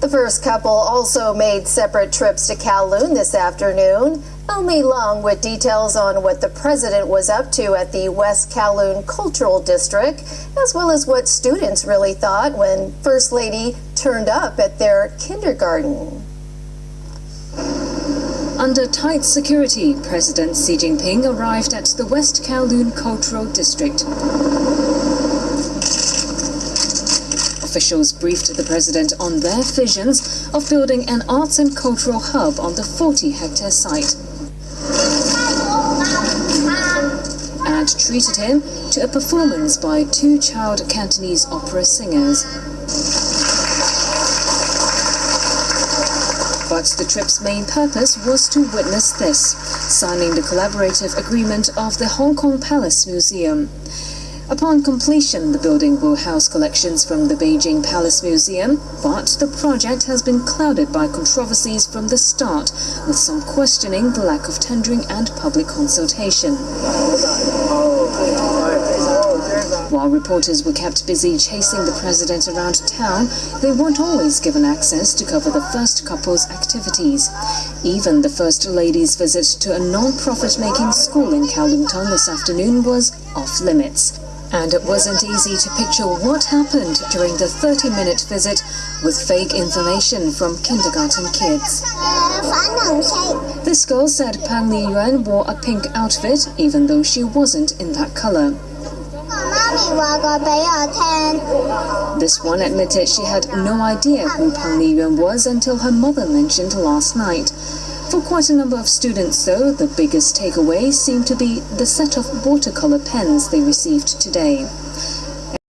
The first couple also made separate trips to Kowloon this afternoon. Omi Long with details on what the president was up to at the West Kowloon Cultural District, as well as what students really thought when First Lady turned up at their kindergarten. Under tight security, President Xi Jinping arrived at the West Kowloon Cultural District. Officials briefed the president on their visions of building an arts and cultural hub on the 40-hectare site. And treated him to a performance by two child Cantonese opera singers. But the trip's main purpose was to witness this, signing the collaborative agreement of the Hong Kong Palace Museum. Upon completion, the building will house collections from the Beijing Palace Museum, but the project has been clouded by controversies from the start, with some questioning the lack of tendering and public consultation. While reporters were kept busy chasing the president around town, they weren't always given access to cover the first couple's activities. Even the First Lady's visit to a non-profit making school in Kowloon Town this afternoon was off limits. And it wasn't easy to picture what happened during the 30-minute visit with fake information from kindergarten kids. This girl said Peng Liyuan wore a pink outfit even though she wasn't in that color. This one admitted she had no idea who Peng Liyuan was until her mother mentioned last night. For quite a number of students, though, the biggest takeaway seemed to be the set of watercolor pens they received today.